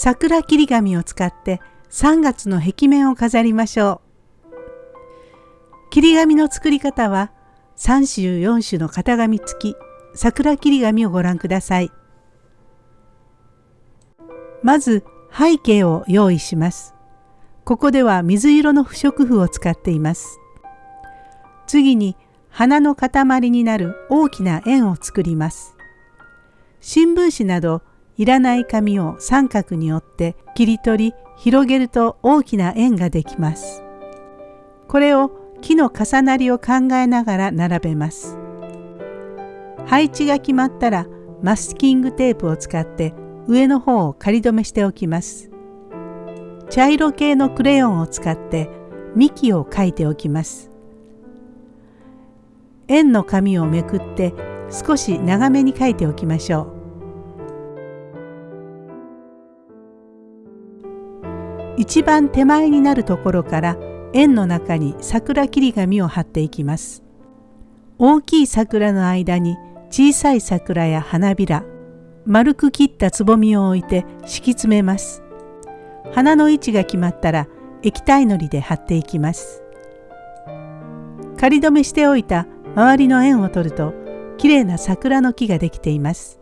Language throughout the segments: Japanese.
桜切り紙を使って3月の壁面を飾りましょう。切り紙の作り方は3種4種の型紙付き桜切り紙をご覧ください。まず背景を用意します。ここでは水色の不織布を使っています。次に花の塊になる大きな円を作ります。新聞紙などいらない紙を三角に折って切り取り広げると大きな円ができます。これを木の重なりを考えながら並べます。配置が決まったらマスキングテープを使って上の方を仮止めしておきます。茶色系のクレヨンを使って幹を描いておきます。円の紙をめくって少し長めに描いておきましょう。一番手前になるところから円の中に桜切り紙を貼っていきます。大きい桜の間に小さい桜や花びら、丸く切ったつぼみを置いて敷き詰めます。花の位置が決まったら液体のりで貼っていきます。仮止めしておいた周りの円を取るときれいな桜の木ができています。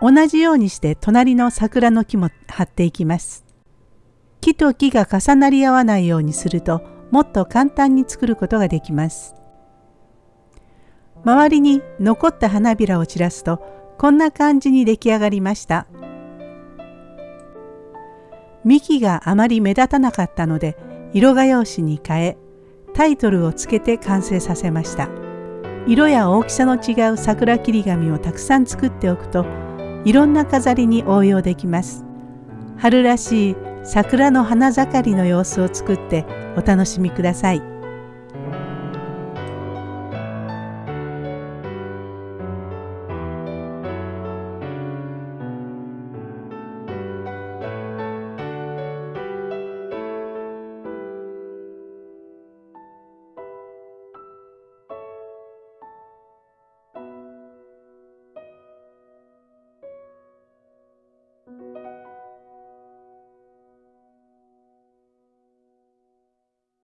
同じようにして隣の桜の木も貼っていきます。木と木が重なり合わないようにするともっと簡単に作ることができます。周りに残った花びらを散らすとこんな感じに出来上がりました。幹があまり目立たなかったので色画用紙に変えタイトルをつけて完成させました。色や大きさの違う桜切り紙をたくさん作っておくといろんな飾りに応用できます。春らしい桜の花盛りの様子を作ってお楽しみください。